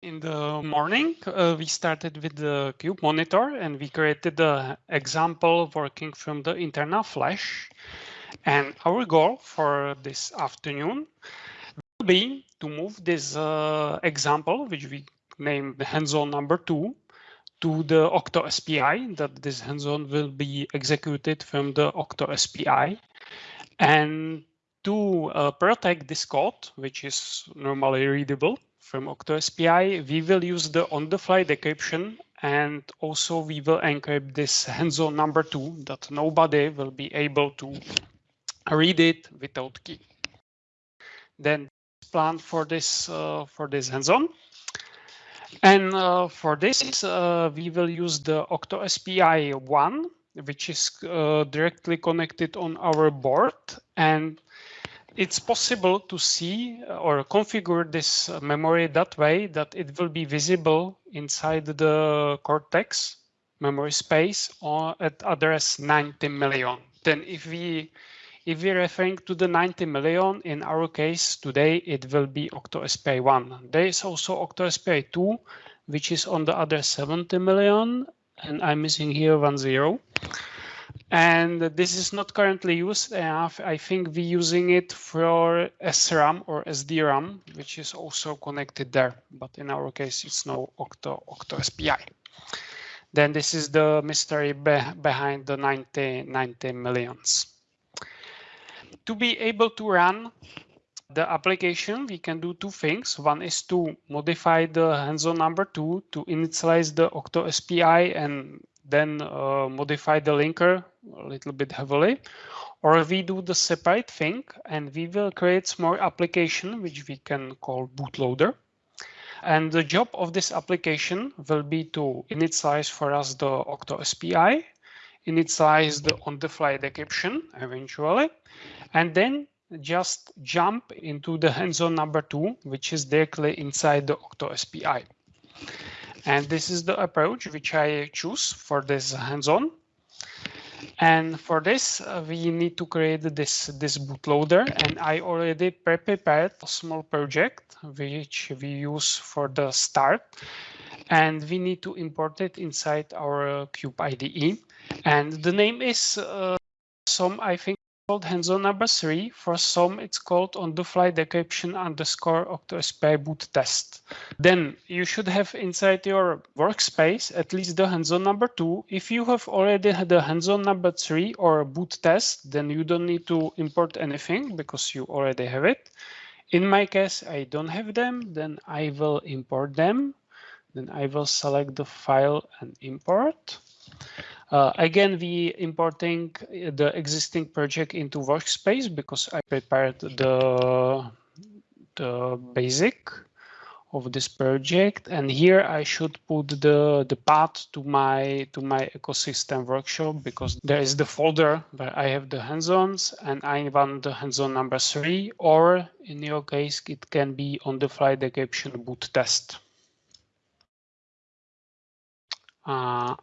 In the morning, uh, we started with the Cube monitor and we created the example working from the internal flash. And our goal for this afternoon will be to move this uh, example, which we named hands-on number two, to the Octo SPI, that this hands-on will be executed from the Octo SPI. And to uh, protect this code, which is normally readable, from OctoSPI, we will use the on-the-fly decryption and also we will encrypt this hands-on number two that nobody will be able to read it without key. Then plan for this uh, for this hands-on. And uh, for this, uh, we will use the OctoSPI one, which is uh, directly connected on our board. And it's possible to see uh, or configure this memory that way that it will be visible inside the Cortex memory space or at address 90 million. Then if we if we're referring to the 90 million, in our case today, it will be OctoSPI1. There is also OctoSPI2, which is on the other 70 million, and I'm missing here one zero and this is not currently used enough. I think we're using it for SRAM or SDRAM, which is also connected there. But in our case, it's no Octo, Octo SPI. Then this is the mystery be behind the 90, 90 millions. To be able to run the application, we can do two things. One is to modify the hands-on number two to initialize the Octo SPI and then uh, modify the linker a little bit heavily, or we do the separate thing and we will create small application which we can call bootloader. And the job of this application will be to initialize for us the Octo SPI, initialize the on-the-fly decryption eventually, and then just jump into the hands-on number two, which is directly inside the Octo SPI. And this is the approach which I choose for this hands-on. And for this, uh, we need to create this, this bootloader. And I already prepared a small project which we use for the start. And we need to import it inside our Cube IDE. And the name is uh, some, I think, called hands-on number three. For some, it's called on-the-fly decryption underscore OctoSPI boot test. Then you should have inside your workspace at least the hands-on number two. If you have already had the hands-on number three or a boot test, then you don't need to import anything because you already have it. In my case, I don't have them, then I will import them. Then I will select the file and import. Uh, again, we importing the existing project into workspace because I prepared the, the basic of this project. And here I should put the, the path to my to my ecosystem workshop because there is the folder where I have the hands-ons and I want the hands-on number three, or in your case, it can be on the fly decryption boot test. Uh,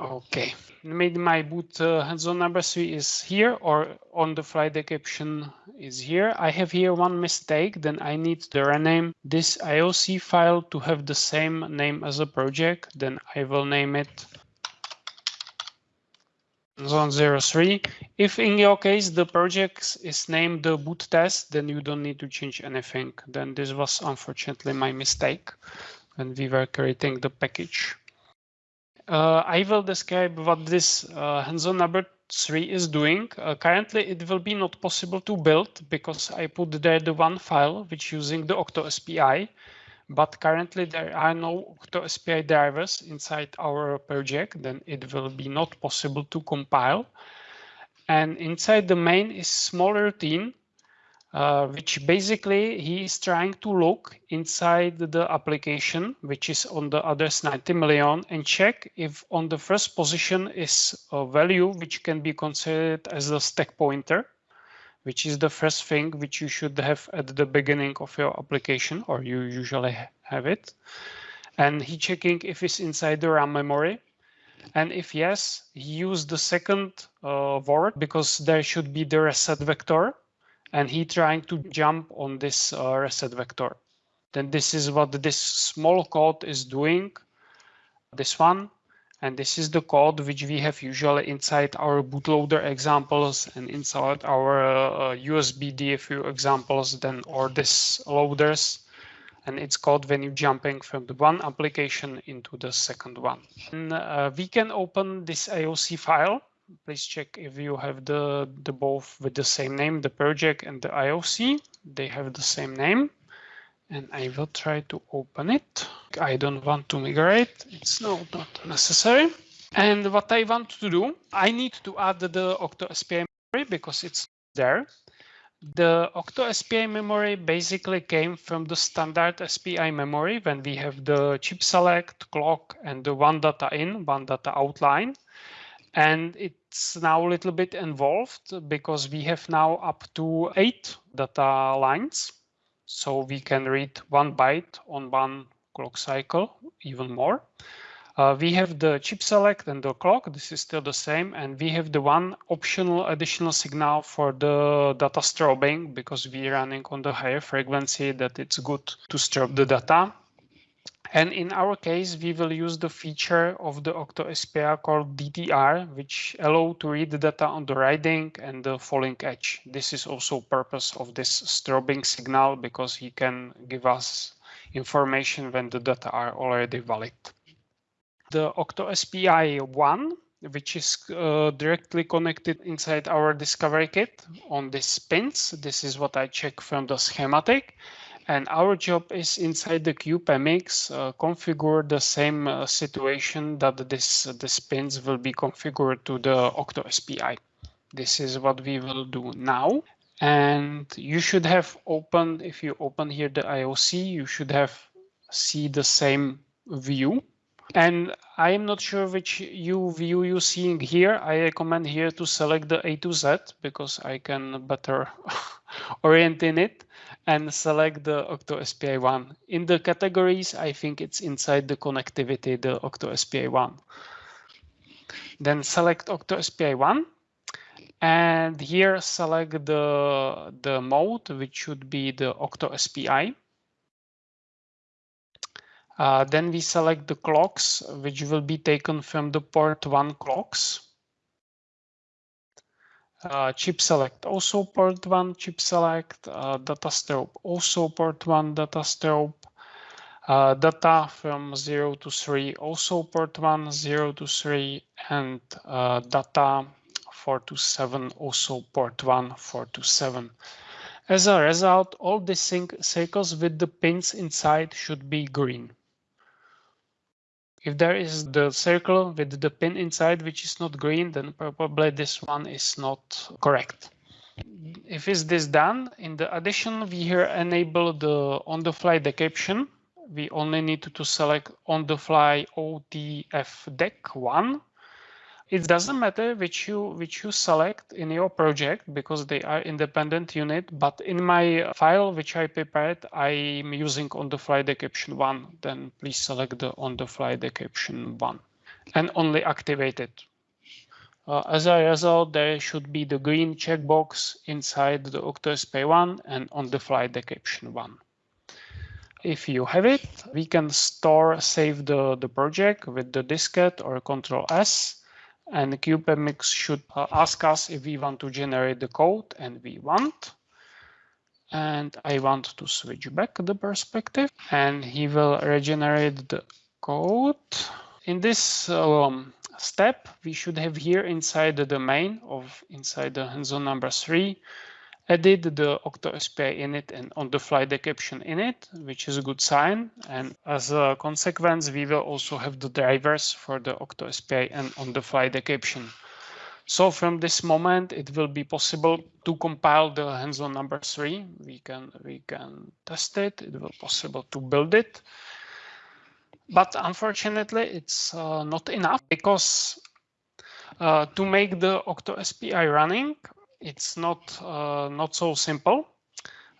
Okay, maybe my boot uh, number three is here or on the fly decryption is here. I have here one mistake, then I need to rename this IOC file to have the same name as a project. Then I will name it zone 03. If in your case the project is named the boot test, then you don't need to change anything. Then this was unfortunately my mistake when we were creating the package uh, I will describe what this uh, hands-on number three is doing. Uh, currently, it will be not possible to build because I put there the one file which using the Octo SPI, but currently there are no Octo SPI drivers inside our project, then it will be not possible to compile. And inside the main is small routine uh, which basically he is trying to look inside the application, which is on the others 90 million, and check if on the first position is a value which can be considered as a stack pointer, which is the first thing which you should have at the beginning of your application, or you usually have it. And he checking if it's inside the RAM memory. And if yes, he used the second uh, word because there should be the reset vector and he trying to jump on this uh, reset vector. then this is what this small code is doing. This one, and this is the code which we have usually inside our bootloader examples and inside our uh, USB DFU examples, then or this loaders. And it's called when you're jumping from the one application into the second one. And uh, we can open this IOC file. Please check if you have the, the both with the same name, the project and the IOC. They have the same name and I will try to open it. I don't want to migrate. It's no, not necessary. And what I want to do, I need to add the Octo SPI memory because it's there. The Octo SPI memory basically came from the standard SPI memory when we have the chip select, clock, and the one data in, one data outline. And it's now a little bit involved because we have now up to eight data lines so we can read one byte on one clock cycle, even more. Uh, we have the chip select and the clock. This is still the same. And we have the one optional additional signal for the data strobing because we're running on the higher frequency that it's good to strobe the data. And in our case, we will use the feature of the Octo SPI called DTR, which allow to read the data on the rising and the falling edge. This is also purpose of this strobing signal because he can give us information when the data are already valid. The Octo SPI 1 which is uh, directly connected inside our discovery kit on these pins. This is what I check from the schematic. And our job is inside the CubeMX uh, configure the same uh, situation that this, uh, this pins will be configured to the Octo SPI. This is what we will do now. And you should have opened, if you open here the IOC, you should have see the same view. And I am not sure which you view you seeing here. I recommend here to select the A to Z because I can better orient in it and select the Octo SPI one. In the categories, I think it's inside the connectivity, the Octo SPI one. Then select Octo SPI one. And here select the, the mode, which should be the Octo SPI. Uh, then we select the clocks, which will be taken from the port one clocks. Uh, chip select also port one chip select, uh, data strobe also port one data strobe, uh, data from 0 to 3 also port 1 0 to 3 and uh, data 4 to 7 also port 1 4 to 7. As a result, all the sync cycles with the pins inside should be green. If there is the circle with the pin inside, which is not green, then probably this one is not correct. If is this done, in the addition, we here enable the on-the-fly decryption. We only need to select on-the-fly OTFDEC1 it doesn't matter which you which you select in your project because they are independent unit but in my file which i prepared i'm using on the fly decryption one. Then please select the on the fly decryption one and only activate it. Uh, as a result, there should be the green checkbox inside the OctoSPI one and on the fly decryption one. If you have it, we can store, save the, the project with the diskette or Control S and the CubeMX should uh, ask us if we want to generate the code and we want. And I want to switch back the perspective and he will regenerate the code. In this um, step, we should have here inside the domain of inside the hands-on number three, added the Octo OctoSPI init and on-the-fly decryption init, which is a good sign. And as a consequence, we will also have the drivers for the Octo OctoSPI and on-the-fly decryption. So from this moment, it will be possible to compile the hands-on number three. We can we can test it. It will be possible to build it. But unfortunately, it's uh, not enough because uh, to make the OctoSPI running, it's not uh, not so simple.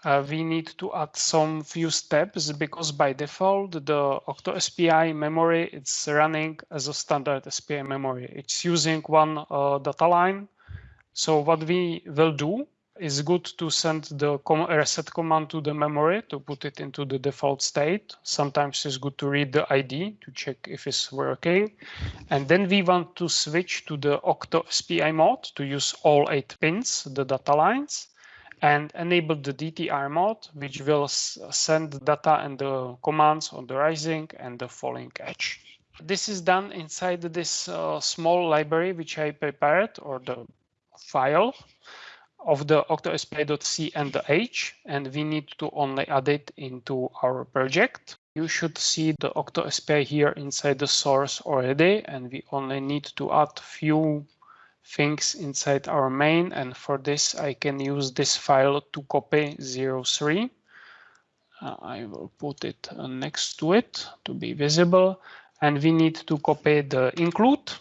Uh, we need to add some few steps because by default the Octo SPI memory it's running as a standard SPI memory. It's using one uh, data line. So what we will do it's good to send the reset command to the memory to put it into the default state. Sometimes it's good to read the ID to check if it's working. And then we want to switch to the Octo SPI mode to use all eight pins, the data lines, and enable the DTR mode, which will send data and the commands on the rising and the falling edge. This is done inside this uh, small library which I prepared or the file of the octospi.c and the h, and we need to only add it into our project. You should see the octospi here inside the source already, and we only need to add few things inside our main. And for this, I can use this file to copy 03. Uh, I will put it uh, next to it to be visible. And we need to copy the include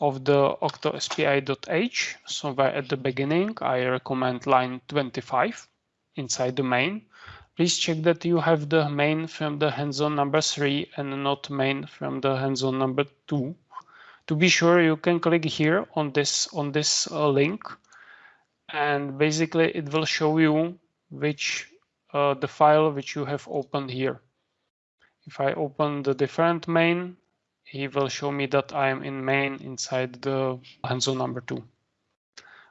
of the octospi.h somewhere at the beginning. I recommend line 25 inside the main. Please check that you have the main from the hands-on number three and not main from the hands-on number two. To be sure, you can click here on this on this uh, link, and basically it will show you which uh, the file which you have opened here. If I open the different main, he will show me that I am in main inside the hands-on number two.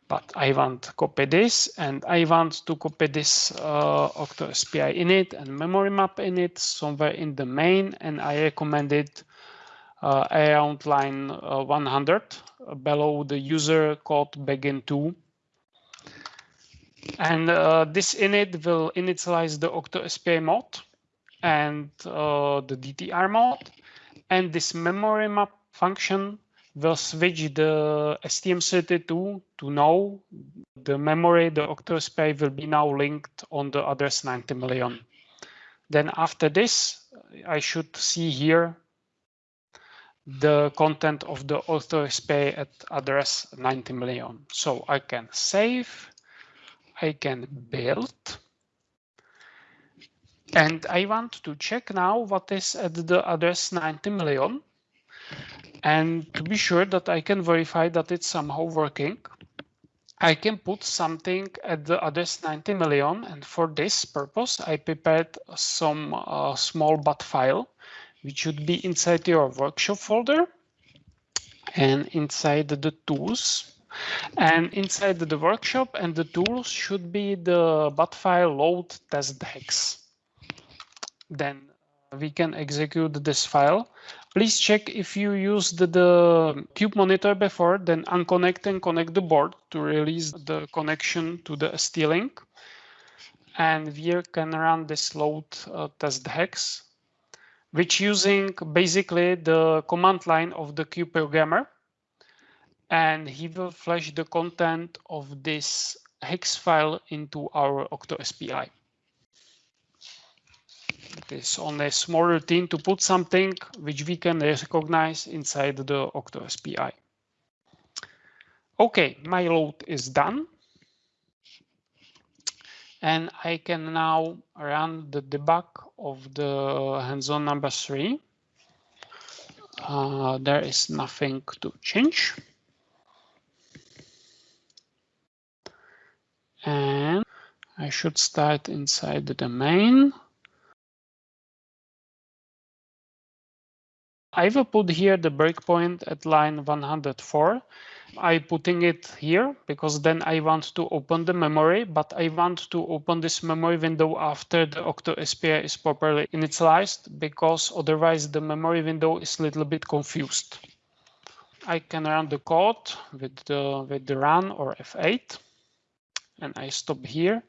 But I want to copy this and I want to copy this uh, Octo SPI init and memory map init somewhere in the main and I recommend it uh, around line uh, 100 uh, below the user called begin 2 and uh, this init will initialize the Octo SPI mode and uh, the DTR mode and this memory map function will switch the STM32 to know the memory, the octospi will be now linked on the address 90 million. Then after this, I should see here the content of the octospi at address 90 million. So I can save, I can build, and I want to check now what is at the address 90 million. And to be sure that I can verify that it's somehow working, I can put something at the address 90 million. And for this purpose, I prepared some uh, small bat file, which should be inside your workshop folder and inside the tools. And inside the workshop and the tools should be the bat file load test hex then we can execute this file. Please check if you used the Cube monitor before, then unconnect and connect the board to release the connection to the ST-Link. And we can run this load uh, test hex, which using basically the command line of the Cube programmer. And he will flash the content of this hex file into our Octo SPI. It is only a small routine to put something which we can recognize inside the Octo SPI. Okay, my load is done. And I can now run the debug of the hands-on number three. Uh, there is nothing to change. And I should start inside the main. I will put here the breakpoint at line 104. I putting it here because then I want to open the memory, but I want to open this memory window after the Octo SPI is properly initialized because otherwise the memory window is a little bit confused. I can run the code with the, with the run or F8 and I stop here.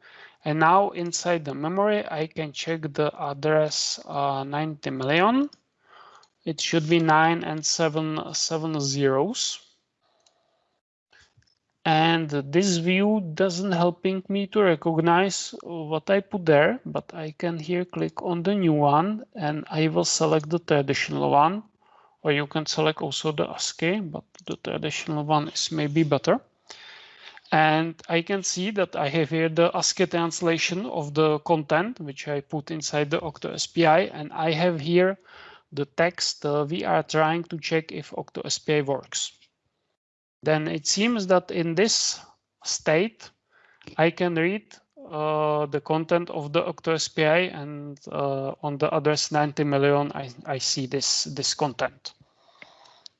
And now inside the memory, I can check the address uh, 90 million it should be nine and seven, seven zeros. And this view doesn't helping me to recognize what I put there, but I can here click on the new one and I will select the traditional one, or you can select also the ASCII, but the traditional one is maybe better. And I can see that I have here the ASCII translation of the content, which I put inside the Octo SPI, and I have here the text uh, we are trying to check if OctoSPI works. Then it seems that in this state, I can read uh, the content of the OctoSPI and uh, on the others 90 million, I, I see this, this content,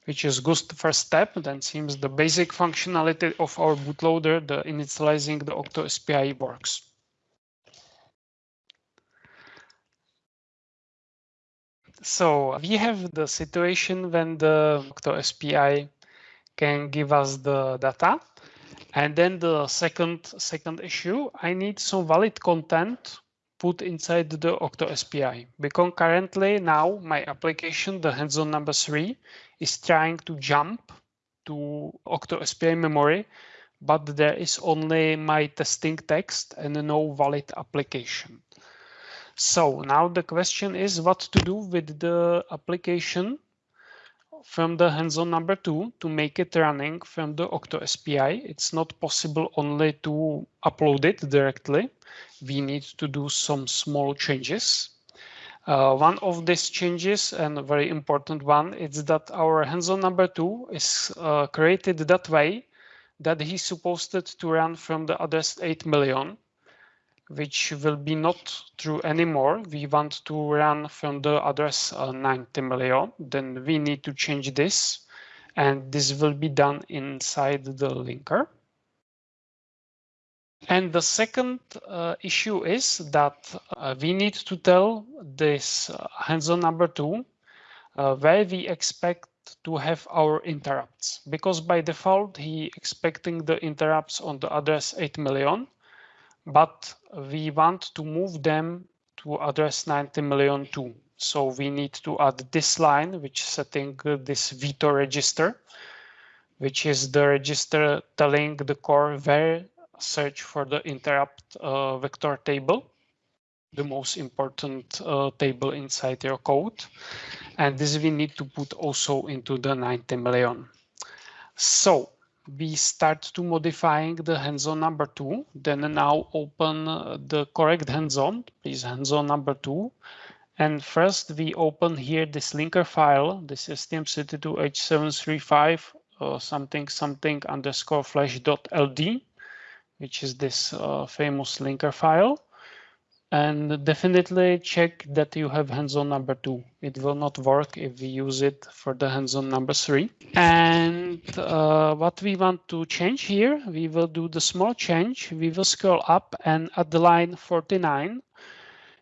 which is good first step. Then seems the basic functionality of our bootloader, the initializing the OctoSPI works. So we have the situation when the OctoSPI can give us the data and then the second second issue, I need some valid content put inside the Octo SPI because currently now my application, the hands-on number three, is trying to jump to Octo SPI memory, but there is only my testing text and no valid application. So now the question is what to do with the application from the hands-on number two to make it running from the Octo SPI. It's not possible only to upload it directly. We need to do some small changes. Uh, one of these changes, and a very important one, is that our hands-on number two is uh, created that way that he's supposed to run from the address 8 million which will be not true anymore. We want to run from the address uh, 90 million. Then we need to change this. And this will be done inside the linker. And the second uh, issue is that uh, we need to tell this uh, hands-on number two uh, where we expect to have our interrupts because by default he expecting the interrupts on the address 8 million but we want to move them to address 90 million too. So we need to add this line, which is setting this VTOR register, which is the register telling the core where search for the interrupt uh, vector table, the most important uh, table inside your code. And this we need to put also into the 90 million. So we start to modifying the hands-on number two. Then now open the correct hands-on, please hands-on number two. And first we open here this linker file, this is STM32H735 uh, something something underscore flash dot ld, which is this uh, famous linker file and definitely check that you have hands-on number two. It will not work if we use it for the hands-on number three. And uh, what we want to change here, we will do the small change. We will scroll up and at the line 49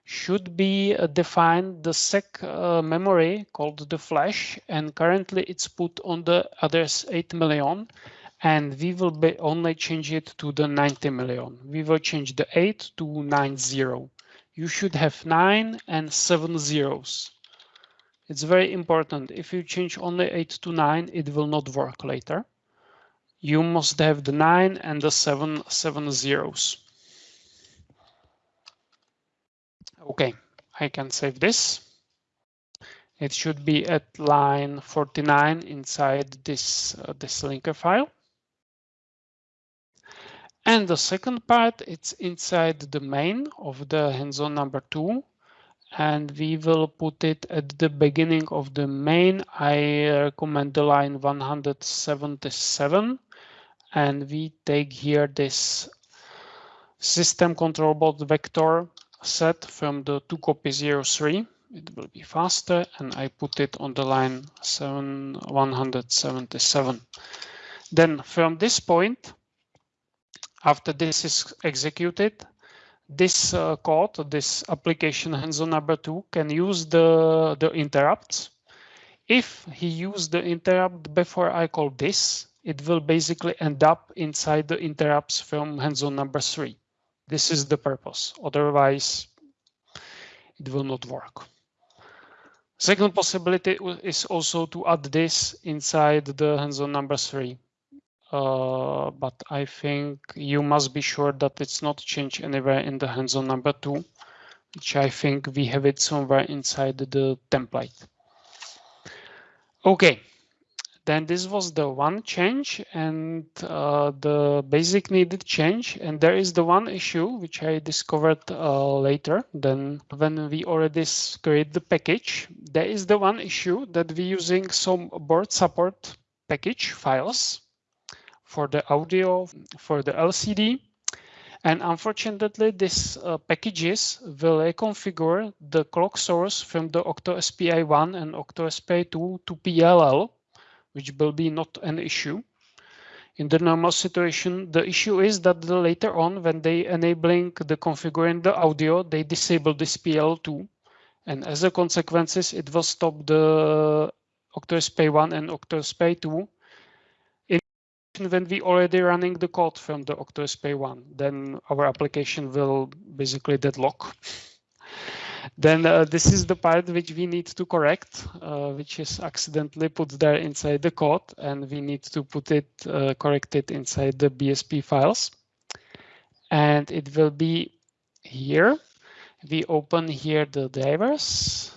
should be uh, defined the sec uh, memory called the flash and currently it's put on the address 8 million and we will only change it to the 90 million. We will change the 8 to 90 you should have nine and seven zeros. It's very important. If you change only eight to nine, it will not work later. You must have the nine and the seven, seven zeros. Okay, I can save this. It should be at line 49 inside this, uh, this linker file. And the second part, it's inside the main of the hands-on number two. And we will put it at the beginning of the main. I recommend the line 177. And we take here this system control board vector set from the 2 copy 03. It will be faster. And I put it on the line 7, 177. Then from this point, after this is executed, this uh, code, this application hands-on number two can use the, the interrupts. If he used the interrupt before I call this, it will basically end up inside the interrupts from hands-on number three. This is the purpose. Otherwise, it will not work. Second possibility is also to add this inside the hands-on number three. Uh, but I think you must be sure that it's not changed anywhere in the hands-on number two, which I think we have it somewhere inside the template. Okay, then this was the one change and uh, the basic needed change. And there is the one issue which I discovered uh, later Then when we already create the package. There is the one issue that we're using some board support package files for the audio, for the LCD. And unfortunately, these uh, packages will reconfigure the clock source from the OctoSPI1 and OctoSPI2 to PLL, which will be not an issue. In the normal situation, the issue is that the later on, when they enabling the configuring the audio, they disable this PL2. And as a consequences, it will stop the OctoSPI1 and OctoSPI2 when we already running the code from the OctoSPI1, then our application will basically deadlock. then uh, this is the part which we need to correct, uh, which is accidentally put there inside the code, and we need to put it, uh, correct it inside the BSP files. And it will be here. We open here the drivers,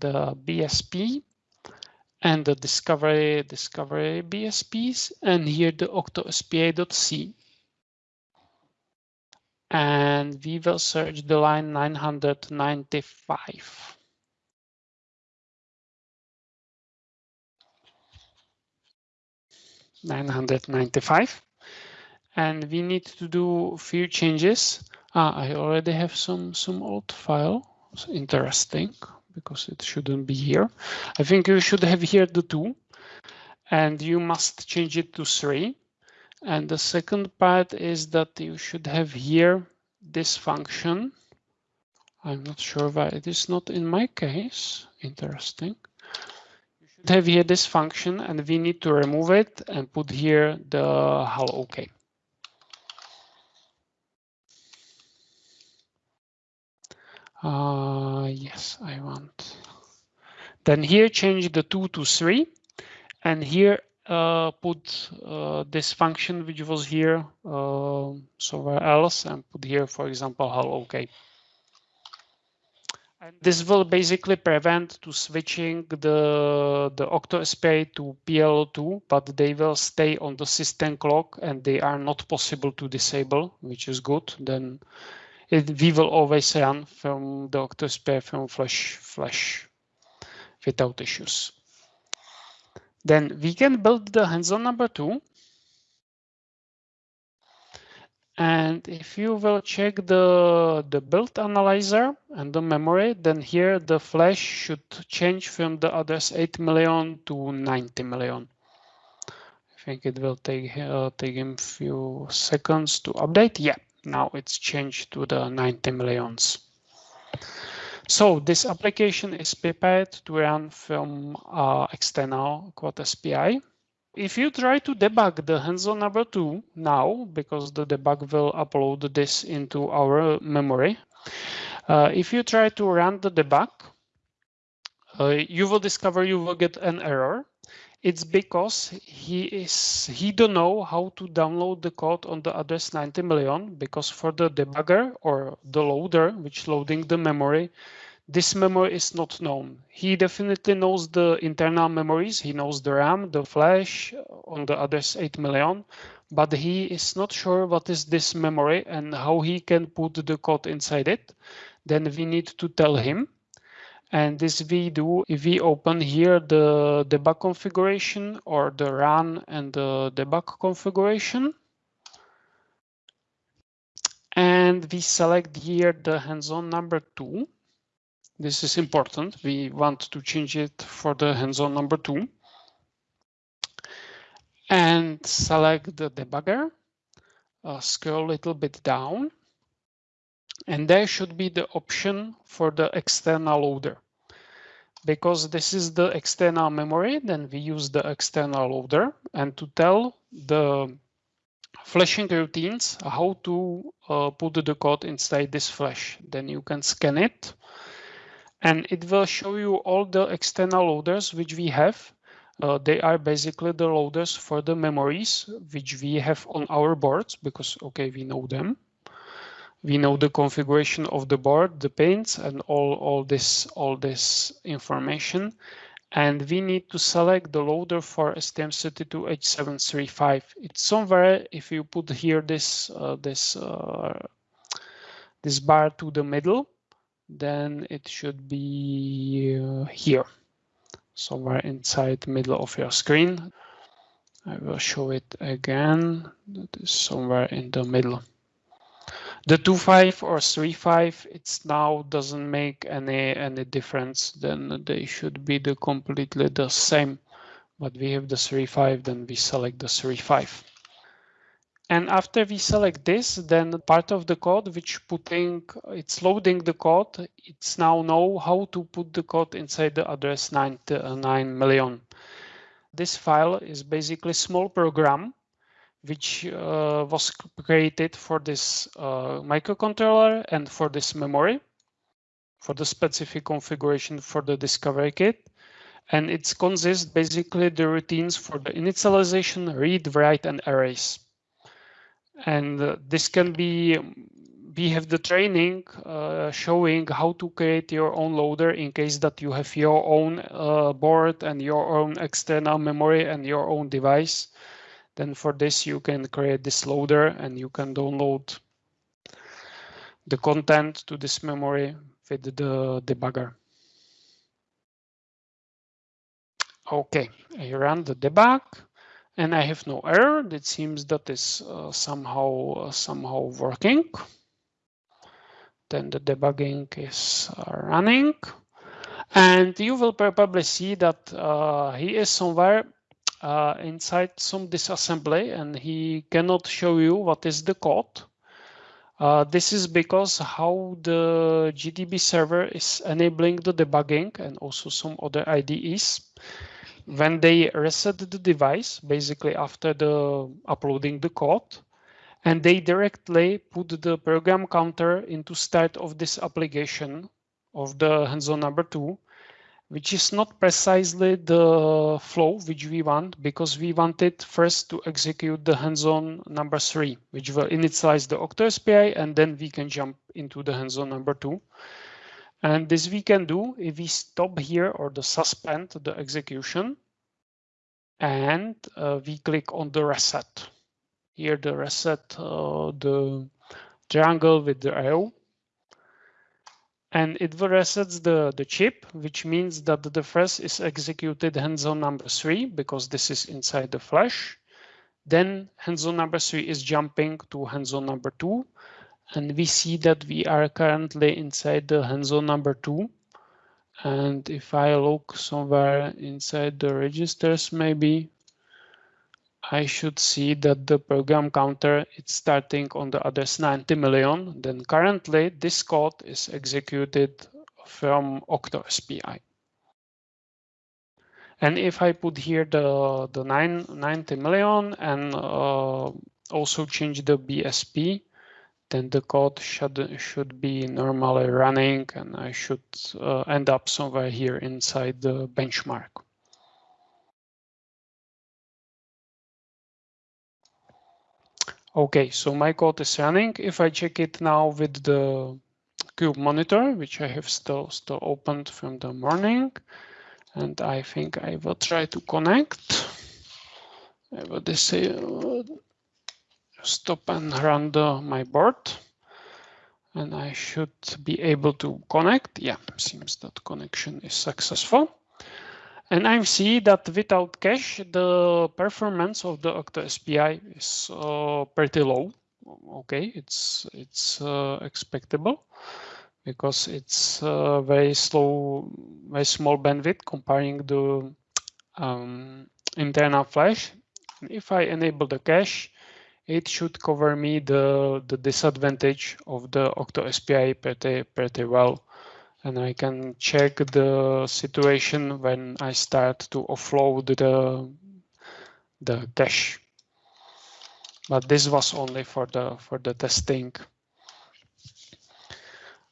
the BSP, and the discovery discovery BSPs, and here the octospa.c. And we will search the line 995. Nine hundred ninety-five, and we need to do a few changes. Ah, I already have some some old file. It's interesting because it shouldn't be here. I think you should have here the two and you must change it to three. And the second part is that you should have here this function. I'm not sure why it is not in my case. Interesting. You should have here this function and we need to remove it and put here the HAL. OK. Uh, yes, I want. Then here change the two to three, and here uh, put uh, this function which was here uh, somewhere else, and put here, for example, HAL OK. And this will basically prevent to switching the the Octo OctoSPI to PL2, but they will stay on the system clock and they are not possible to disable, which is good. Then it, we will always run from the OctoSPI from Flash Flash without issues. Then we can build the hands-on number two. And if you will check the, the build analyzer and the memory, then here the flash should change from the address 8 million to 90 million. I think it will take uh, take him a few seconds to update. Yeah, now it's changed to the 90 millions. So this application is prepared to run from uh, external Quad SPI. If you try to debug the hands-on number two now, because the debug will upload this into our memory, uh, if you try to run the debug, uh, you will discover you will get an error it's because he is he don't know how to download the code on the address 90 million because for the debugger or the loader which loading the memory this memory is not known. He definitely knows the internal memories. He knows the ram the flash on the address 8 million but he is not sure what is this memory and how he can put the code inside it. Then we need to tell him and this we do if we open here the debug configuration or the run and the debug configuration. And we select here the hands-on number two. This is important. We want to change it for the hands-on number two. And select the debugger. Uh, scroll a little bit down and there should be the option for the external loader. Because this is the external memory, then we use the external loader and to tell the flashing routines how to uh, put the code inside this flash. Then you can scan it and it will show you all the external loaders which we have. Uh, they are basically the loaders for the memories which we have on our boards because, okay, we know them we know the configuration of the board, the pins, and all, all this all this information. And we need to select the loader for STM32H735. It's somewhere if you put here this uh, this uh, this bar to the middle, then it should be uh, here, somewhere inside the middle of your screen. I will show it again. That is somewhere in the middle. The two five or three five, it's now doesn't make any any difference. Then they should be the completely the same. But we have the three five, then we select the three five. And after we select this, then part of the code which putting, it's loading the code, it's now know how to put the code inside the address 9, uh, 9 million. This file is basically small program which uh, was created for this uh, microcontroller and for this memory for the specific configuration for the discovery kit. And it consists basically the routines for the initialization, read, write, and erase and uh, this can be we have the training uh, showing how to create your own loader in case that you have your own uh, board and your own external memory and your own device then for this you can create this loader and you can download the content to this memory with the debugger okay I run the debug and I have no error. It seems that is uh, somehow uh, somehow working. Then the debugging is uh, running, and you will probably see that uh, he is somewhere uh, inside some disassembly, and he cannot show you what is the code. Uh, this is because how the GDB server is enabling the debugging and also some other IDEs when they reset the device, basically after the uploading the code, and they directly put the program counter into start of this application of the hands-on number two, which is not precisely the flow which we want because we wanted first to execute the hands-on number three, which will initialize the OctoSPI and then we can jump into the hands-on number two. And this we can do if we stop here or the suspend the execution and uh, we click on the reset. Here the reset, uh, the triangle with the arrow. And it resets the, the chip, which means that the first is executed hands-on number three, because this is inside the flash. Then hands-on number three is jumping to hands-on number two, and we see that we are currently inside the hands-on number two. And if I look somewhere inside the registers, maybe I should see that the program counter is starting on the address 90 million. Then currently this code is executed from OctoSPI. And if I put here the, the 9, 90 million and uh, also change the BSP, then the code should should be normally running and I should uh, end up somewhere here inside the benchmark. Okay, so my code is running. If I check it now with the cube monitor, which I have still still opened from the morning, and I think I will try to connect. I will disable stop and run the, my board. And I should be able to connect. Yeah, seems that connection is successful. And I see that without cache, the performance of the OctoSPI is uh, pretty low. Okay, it's it's uh, expectable because it's uh, very slow, very small bandwidth comparing the um, internal flash. If I enable the cache, it should cover me the, the disadvantage of the OctoSPI pretty, pretty well. And I can check the situation when I start to offload the, the cache. But this was only for the for the testing.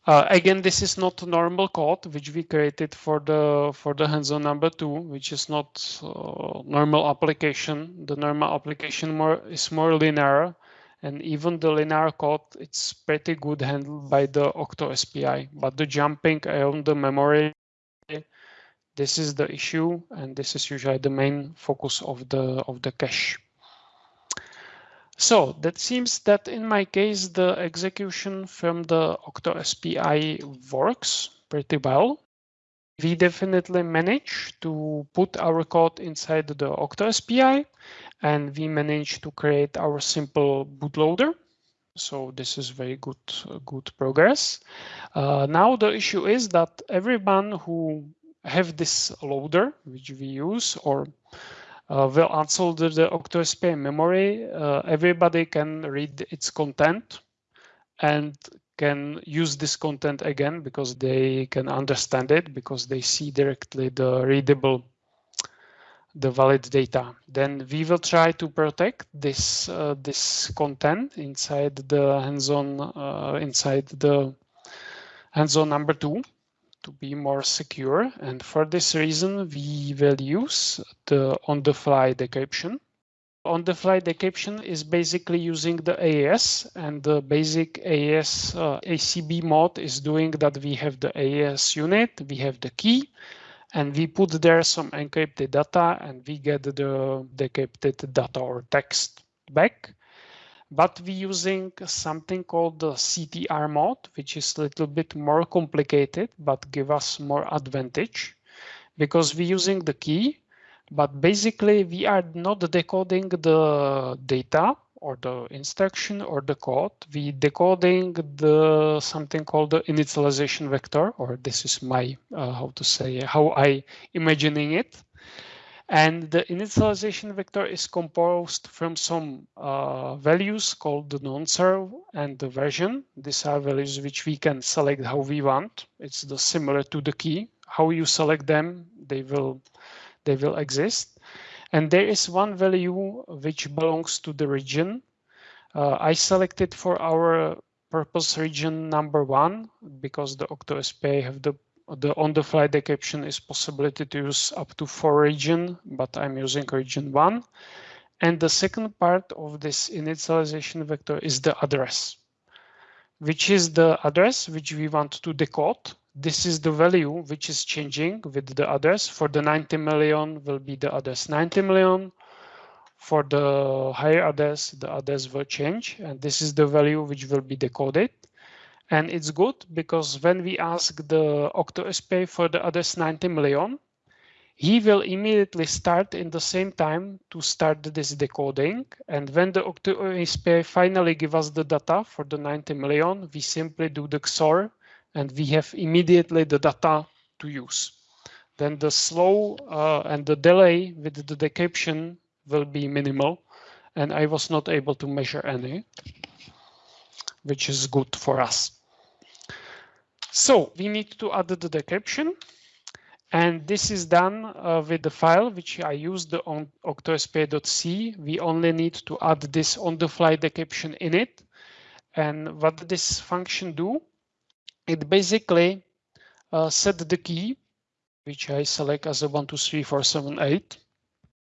Uh, again, this is not normal code which we created for the for the hands-on number two, which is not uh, normal application. The normal application more is more linear, and even the linear code it's pretty good handled by the OctoSPI. But the jumping around the memory, this is the issue, and this is usually the main focus of the of the cache. So that seems that in my case, the execution from the OctoSPI works pretty well. We definitely managed to put our code inside the OctoSPI and we managed to create our simple bootloader So this is very good, good progress. Uh, now the issue is that everyone who have this loader, which we use, or uh, will unsolder the OctoSPI memory, uh, everybody can read its content and can use this content again because they can understand it because they see directly the readable the valid data. Then we will try to protect this uh, this content inside the hands-on uh, inside the hands-on number two to be more secure. And for this reason, we will use the on-the-fly decryption. On-the-fly decryption is basically using the AES and the basic AES uh, ECB mode is doing that we have the AES unit, we have the key, and we put there some encrypted data and we get the decrypted data or text back. But we're using something called the CTR mode, which is a little bit more complicated, but give us more advantage because we're using the key, but basically we are not decoding the data or the instruction or the code, we decoding the something called the initialization vector, or this is my, uh, how to say, how I imagining it. And the initialization vector is composed from some uh, values called the non-serve and the version. These are values which we can select how we want. It's the similar to the key. How you select them, they will they will exist. And there is one value which belongs to the region. Uh, I selected for our purpose region number one because the OctoSPI have the the on-the-fly decryption is possibility to use up to four region, but I'm using region one. And the second part of this initialization vector is the address, which is the address which we want to decode this is the value which is changing with the others. For the 90 million will be the others 90 million. For the higher others, the others will change. And this is the value which will be decoded. And it's good because when we ask the OctoSPI for the others 90 million, he will immediately start in the same time to start this decoding. And when the OctoSPI finally give us the data for the 90 million, we simply do the XOR and we have immediately the data to use. Then the slow uh, and the delay with the decryption will be minimal, and I was not able to measure any, which is good for us. So we need to add the decryption, and this is done uh, with the file which I used on octospi.c. We only need to add this on-the-fly decryption in it. And what this function do? It basically uh, set the key, which I select as a one, two, three, four, seven, eight.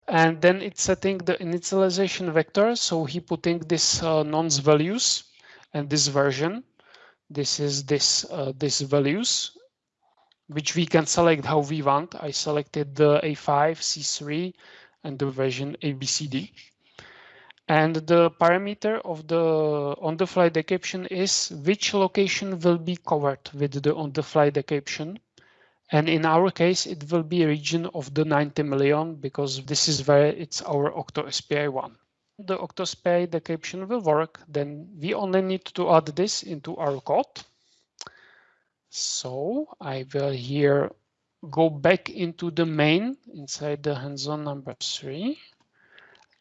And then it's setting the initialization vector. So he putting this uh, nonce values and this version. This is this uh, this values, which we can select how we want. I selected the A5, C3, and the version ABCD. And the parameter of the on-the-fly decryption is which location will be covered with the on-the-fly decryption. And in our case, it will be a region of the 90 million because this is where it's our OctoSPI one. The OctoSPI decryption will work, then we only need to add this into our code. So I will here go back into the main inside the hands-on number three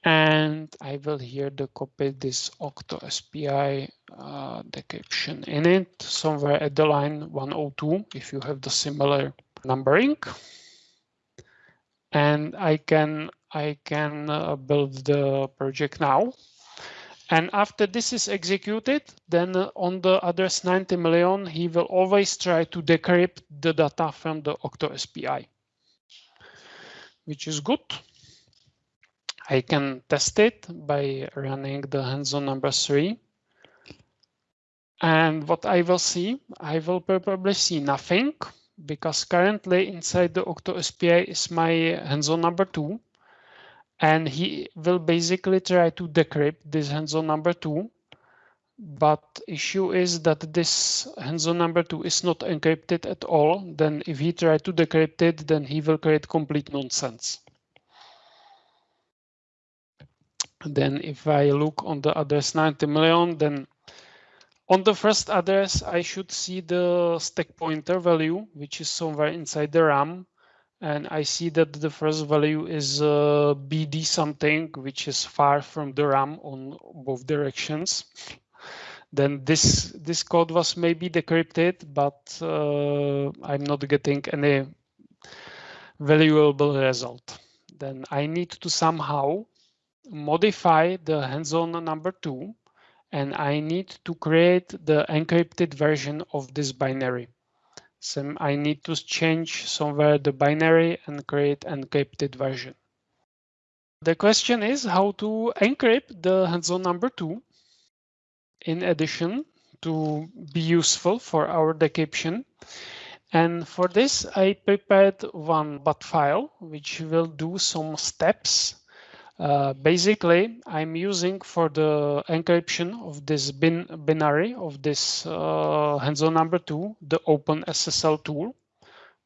and I will here the copy this OctoSPI uh, decryption in it somewhere at the line 102 if you have the similar numbering. And I can I can uh, build the project now. And after this is executed, then on the address 90 million, he will always try to decrypt the data from the OctoSPI, which is good. I can test it by running the hands-on number three. And what I will see, I will probably see nothing because currently inside the Octo OctoSPI is my hands-on number two. And he will basically try to decrypt this hands-on number two. But issue is that this hands-on number two is not encrypted at all. Then if he try to decrypt it, then he will create complete nonsense. Then if I look on the address 90 million, then On the first address, I should see the stack pointer value, which is somewhere inside the RAM. And I see that the first value is uh, BD something, which is far from the RAM on both directions. Then this this code was maybe decrypted, but uh, I'm not getting any valuable result. Then I need to somehow modify the hands-on number two, and I need to create the encrypted version of this binary. So I need to change somewhere the binary and create encrypted version. The question is how to encrypt the hands-on number two. In addition to be useful for our decryption. And for this, I prepared one BAT file, which will do some steps uh, basically, I'm using for the encryption of this bin binary of this uh, hands-on number two, the OpenSSL tool,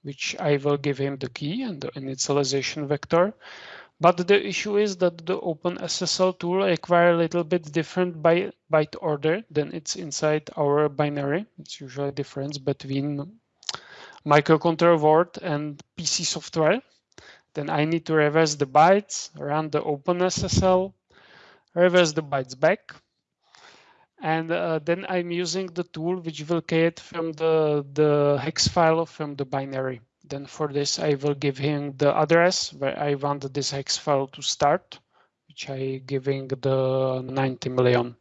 which I will give him the key and the initialization vector. But the issue is that the OpenSSL tool require a little bit different by byte order than it's inside our binary. It's usually a difference between microcontroller word and PC software. Then I need to reverse the bytes, run the OpenSSL, reverse the bytes back. And uh, then I'm using the tool which will create from the, the hex file from the binary. Then for this, I will give him the address where I want this hex file to start, which I giving the 90 million.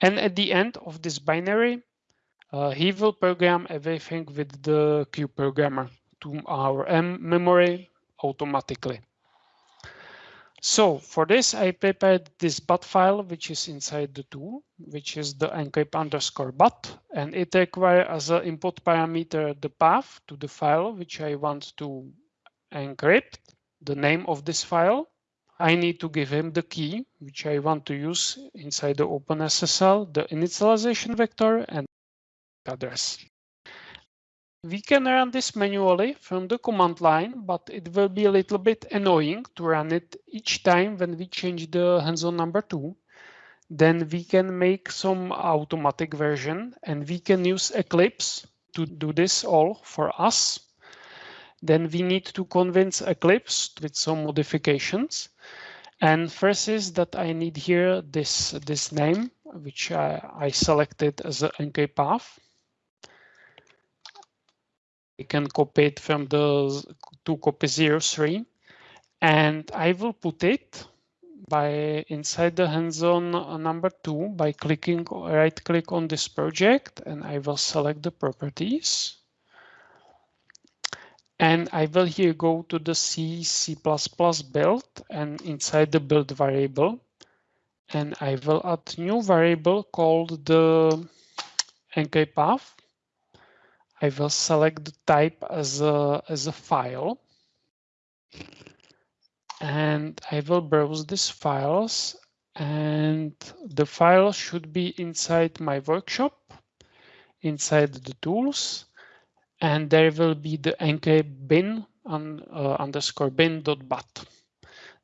And at the end of this binary, uh, he will program everything with the Cube programmer to our M memory automatically. So for this, I prepared this bat file, which is inside the tool, which is the encrypt underscore bat, and it requires as an input parameter the path to the file, which I want to encrypt, the name of this file. I need to give him the key, which I want to use inside the OpenSSL, the initialization vector, and address. We can run this manually from the command line, but it will be a little bit annoying to run it each time when we change the hands-on number two. Then we can make some automatic version and we can use Eclipse to do this all for us. Then we need to convince Eclipse with some modifications. And first is that I need here this, this name, which I, I selected as an encrypt path. I can copy it from the to copy 03 and I will put it by inside the hands-on number two by clicking right click on this project and I will select the properties. And I will here go to the C, C++ build and inside the build variable. And I will add new variable called the encrypt path I will select the type as a, as a file. And I will browse these files and the file should be inside my workshop, inside the tools, and there will be the encrypt bin on, uh, underscore bin dot bat.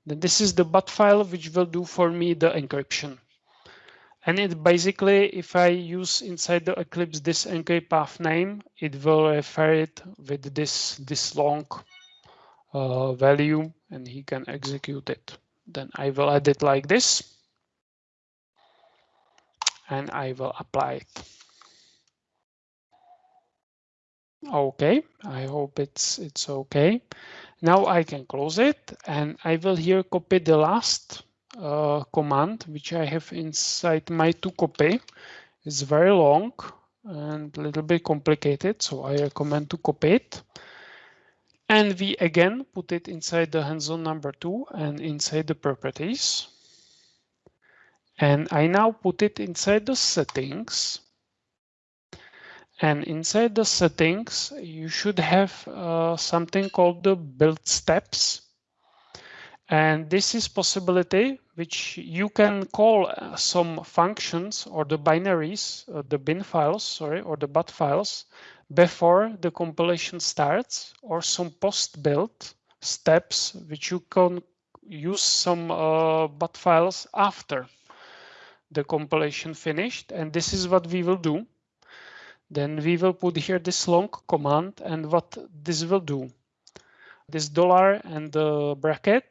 Then this is the bat file which will do for me the encryption. And it basically, if I use inside the Eclipse this NK path name, it will refer it with this, this long uh, value and he can execute it. Then I will add it like this. And I will apply it. Okay, I hope it's it's okay. Now I can close it and I will here copy the last uh, command which I have inside my to copy. It's very long and a little bit complicated, so I recommend to copy it. And we again put it inside the hands-on number two and inside the properties. And I now put it inside the settings. And inside the settings, you should have uh, something called the build steps. And this is possibility which you can call uh, some functions or the binaries, uh, the bin files, sorry, or the bat files before the compilation starts or some post build steps which you can use some uh, bat files after the compilation finished. And this is what we will do. Then we will put here this long command and what this will do. This dollar and the bracket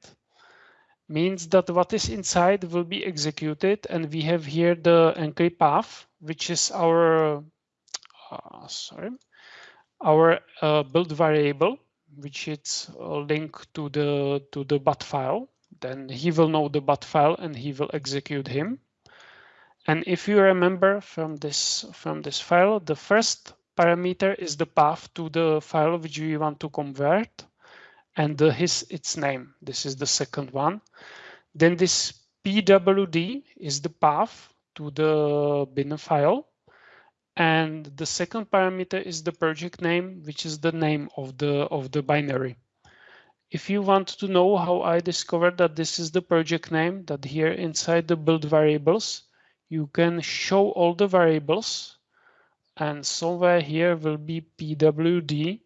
means that what is inside will be executed and we have here the encrypt path, which is our, uh, sorry, our uh, build variable, which is linked to the to the bat file. Then he will know the bat file and he will execute him. And if you remember from this from this file, the first parameter is the path to the file which we want to convert and the, his its name. This is the second one. Then this pwd is the path to the bin file. And the second parameter is the project name, which is the name of the of the binary. If you want to know how I discovered that this is the project name, that here inside the build variables, you can show all the variables and somewhere here will be pwd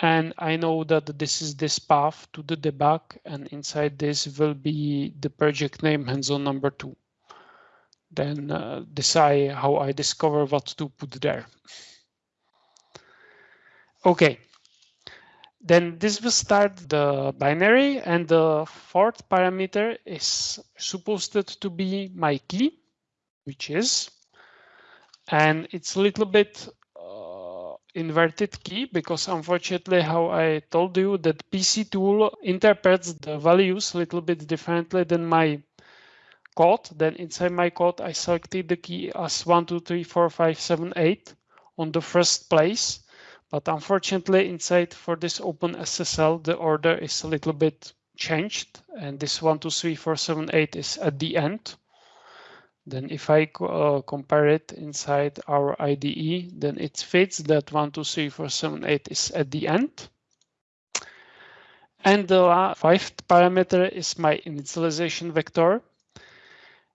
and I know that this is this path to the debug and inside this will be the project name hands-on number two. Then uh, decide how I discover what to put there. Okay, then this will start the binary and the fourth parameter is supposed to be my key which is. And it's a little bit inverted key because unfortunately how I told you that PC tool interprets the values a little bit differently than my code. Then inside my code, I selected the key as one, two, three, four, five, seven, eight on the first place. But unfortunately inside for this Open SSL, the order is a little bit changed and this one, two, three, four, seven, eight is at the end. Then if I uh, compare it inside our IDE, then it fits that 1, 2, 3, 4, 7, 8 is at the end. And the fifth parameter is my initialization vector,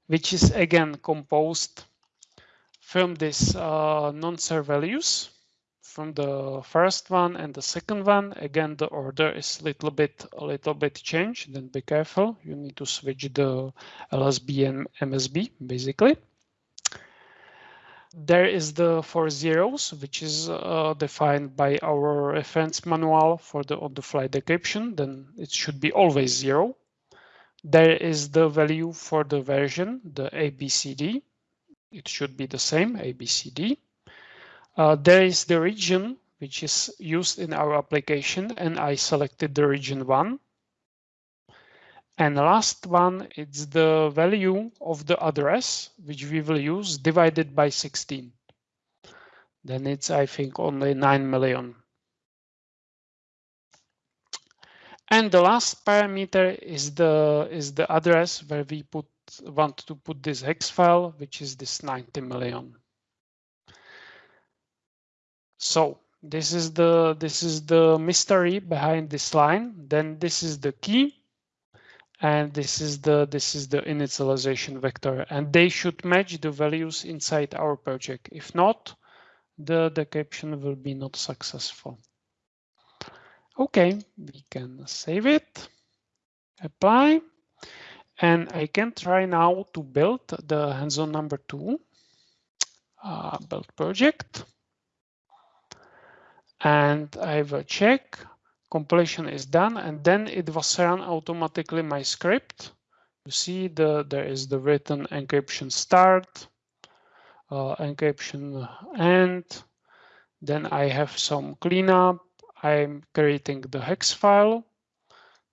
which is again composed from this uh, non-ser values from the first one and the second one. Again, the order is a little bit a little bit changed. Then be careful. You need to switch the LSB and MSB basically. There is the four zeros, which is uh, defined by our reference manual for the on-the-fly decryption. Then it should be always zero. There is the value for the version, the ABCD. It should be the same, ABCD. Uh, there is the region which is used in our application and I selected the region one. And last one, it's the value of the address which we will use divided by 16. Then it's, I think, only 9 million. And the last parameter is the is the address where we put want to put this hex file, which is this 90 million. So this is the this is the mystery behind this line. Then this is the key. And this is the this is the initialization vector. And they should match the values inside our project. If not, the decryption will be not successful. Okay, we can save it, apply, and I can try now to build the hands-on number two uh, build project and I will check completion is done and then it was run automatically my script. You see the there is the written encryption start, uh, encryption end. Then I have some cleanup. I'm creating the hex file.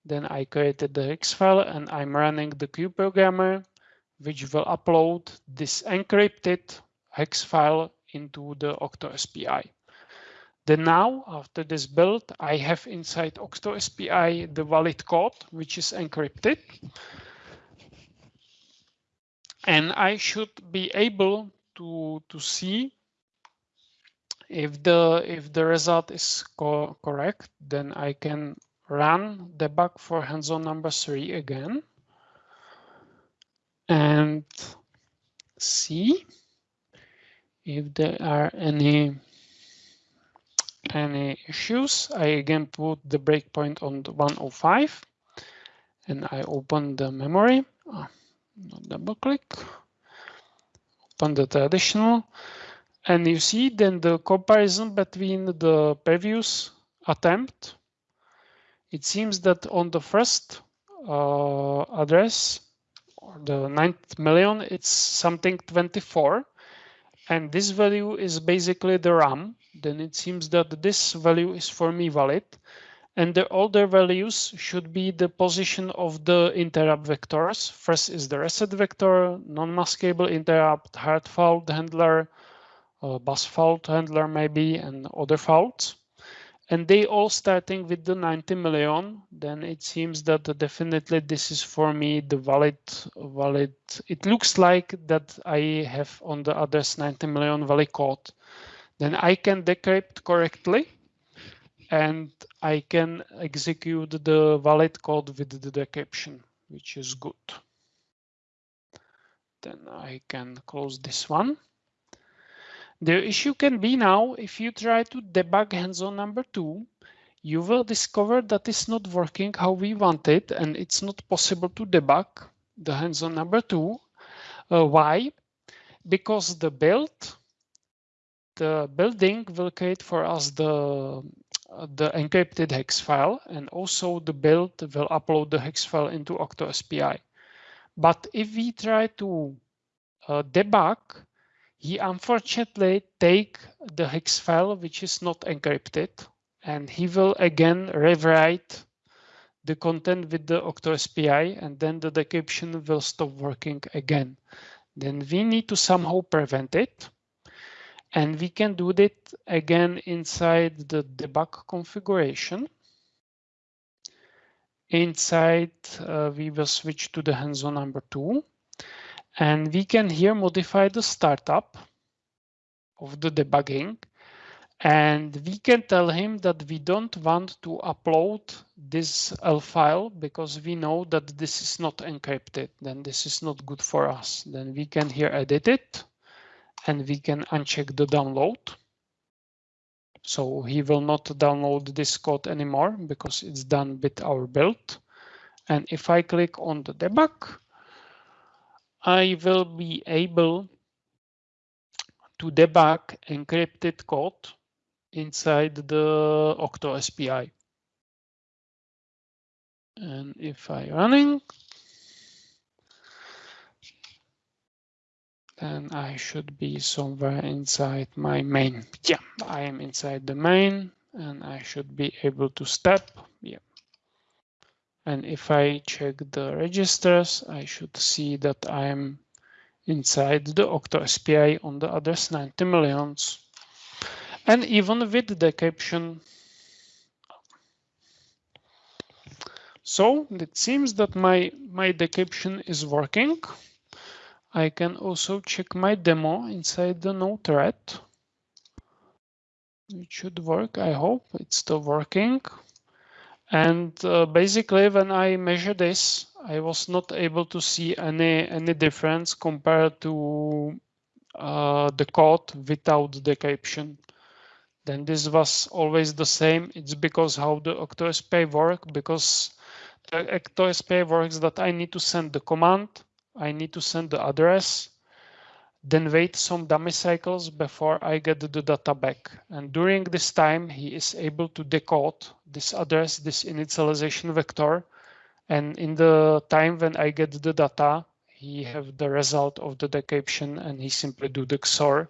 Then I created the hex file and I'm running the CubeProgrammer, which will upload this encrypted hex file into the OctoSPI. Then now, after this build, I have inside OctoSPI the valid code, which is encrypted. And I should be able to, to see if the if the result is co correct, then I can run debug for hands-on number three again and see if there are any any issues, I again put the breakpoint on the 105 and I open the memory, oh, double click. open the traditional and you see then the comparison between the previous attempt. It seems that on the first uh, address, or the ninth million, it's something 24. And this value is basically the RAM. Then it seems that this value is for me valid. And the older values should be the position of the interrupt vectors. First is the reset vector, non-maskable interrupt, hard fault handler, uh, bus fault handler maybe, and other faults. And they all starting with the 90 million, then it seems that definitely this is for me the valid, valid. It looks like that I have on the others 90 million valid code. Then I can decrypt correctly and I can execute the valid code with the decryption, which is good. Then I can close this one. The issue can be now, if you try to debug hands-on number two, you will discover that it's not working how we want it, and it's not possible to debug the hands-on number two. Uh, why? Because the build, the building will create for us the the encrypted hex file, and also the build will upload the hex file into OctoSPI. But if we try to uh, debug he unfortunately take the hex file, which is not encrypted, and he will again rewrite the content with the OctoSPI, and then the decryption will stop working again. Then we need to somehow prevent it. And we can do that again inside the debug configuration. Inside, uh, we will switch to the hands-on number two. And we can here modify the startup of the debugging. And we can tell him that we don't want to upload this ELF file because we know that this is not encrypted. Then this is not good for us. Then we can here edit it and we can uncheck the download. So he will not download this code anymore because it's done with our build. And if I click on the debug, I will be able to debug encrypted code inside the OctoSPI. And if I running, then I should be somewhere inside my main. Yeah, I am inside the main and I should be able to step. Yeah. And if I check the registers, I should see that I'm inside the OctoSPI on the others 90 millions. And even with the decryption. So it seems that my, my decryption is working. I can also check my demo inside the node thread. It should work, I hope it's still working. And uh, basically, when I measure this, I was not able to see any any difference compared to uh, the code without the decryption. Then this was always the same. It's because how the OctoSPI work, because the OctoSPI works that I need to send the command, I need to send the address, then wait some dummy cycles before I get the data back. And during this time, he is able to decode this address, this initialization vector. And in the time when I get the data, he have the result of the decryption and he simply do the XOR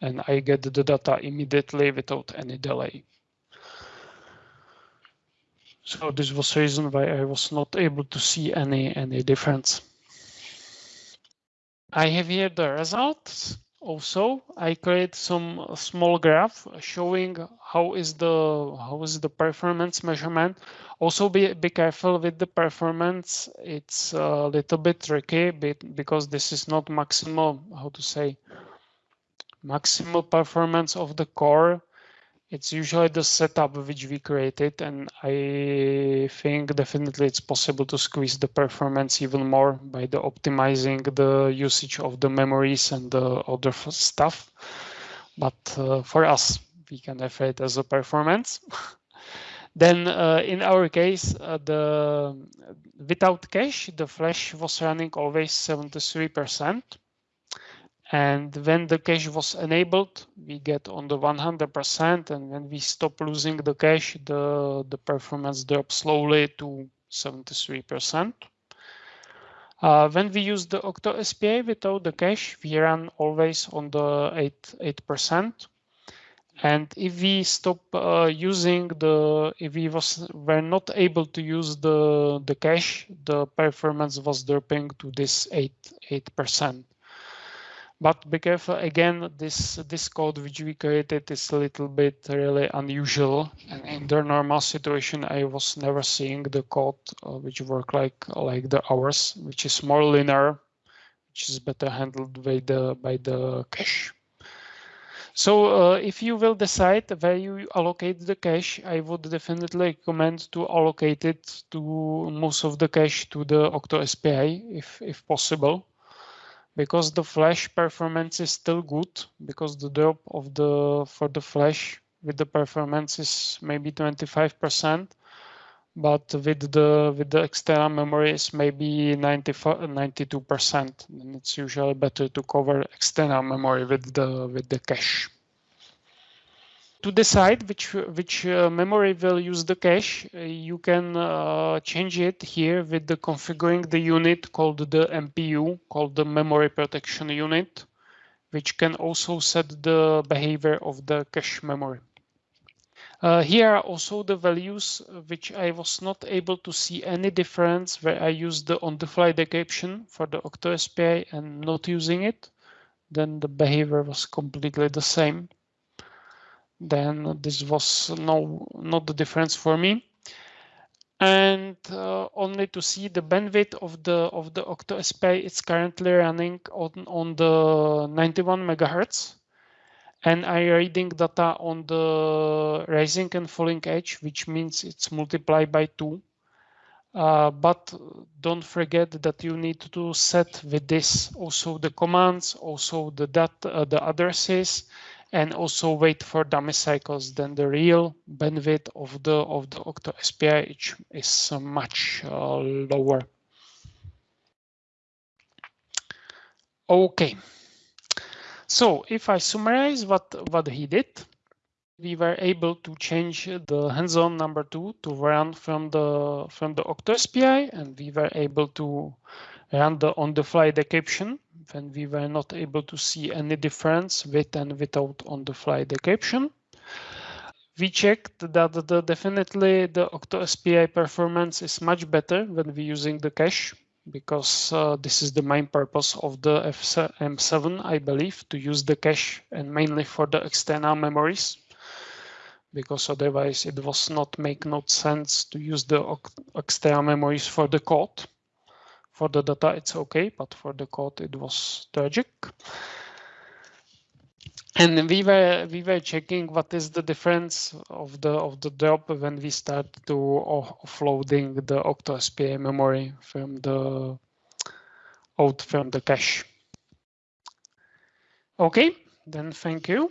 and I get the data immediately without any delay. So this was the reason why I was not able to see any, any difference. I have here the results. Also, I create some small graph showing how is the how is the performance measurement. Also, be be careful with the performance. It's a little bit tricky, because this is not maximal. How to say? Maximal performance of the core it's usually the setup which we created and I think definitely it's possible to squeeze the performance even more by the optimizing the usage of the memories and the other stuff. But uh, for us, we can refer it as a performance. then uh, in our case, uh, the without cache, the flash was running always 73%. And when the cache was enabled, we get on the 100%. And when we stop losing the cache, the, the performance drops slowly to 73%. Uh, when we use the Octo SPI without the cache, we run always on the 8, 8%. And if we stop uh, using the, if we was were not able to use the the cache, the performance was dropping to this eight eight percent. But be careful again, this this code which we created is a little bit really unusual. And in the normal situation, I was never seeing the code uh, which work like like the ours, which is more linear, which is better handled by the by the cache. So uh, if you will decide where you allocate the cache, I would definitely recommend to allocate it to most of the cache to the Octo SPI if, if possible, because the flash performance is still good because the drop of the for the flash with the performance is maybe 25%, but with the with the external memory is maybe 92%. And it's usually better to cover external memory with the with the cache. To decide which which uh, memory will use the cache, uh, you can uh, change it here with the configuring the unit called the MPU, called the memory protection unit, which can also set the behavior of the cache memory. Uh, here are also the values uh, which I was not able to see any difference where I used the on-the-fly decryption for the OctoSPI and not using it. Then the behavior was completely the same. Then this was no not the difference for me. And uh, only to see the bandwidth of the of the octo OctoSPI, it's currently running on, on the 91 megahertz and I reading data on the rising and falling edge, which means it's multiplied by two. Uh, but don't forget that you need to set with this also the commands, also the data, uh, the addresses, and also wait for dummy cycles. Then the real bandwidth of the of the Octo SPI is much uh, lower. Okay. So if I summarize what, what he did, we were able to change the hands-on number two to run from the from the OctoSPI, and we were able to run the on-the-fly decryption when we were not able to see any difference with and without on-the-fly decryption. We checked that the, definitely the OctoSPI performance is much better when we're using the cache because uh, this is the main purpose of the M7, I believe, to use the cache and mainly for the external memories, because otherwise it was not make no sense to use the external memories for the code. For the data, it's okay, but for the code, it was tragic. And we were we were checking what is the difference of the of the drop when we start to offloading the OctoSPI memory from the out from the cache. Okay, then thank you.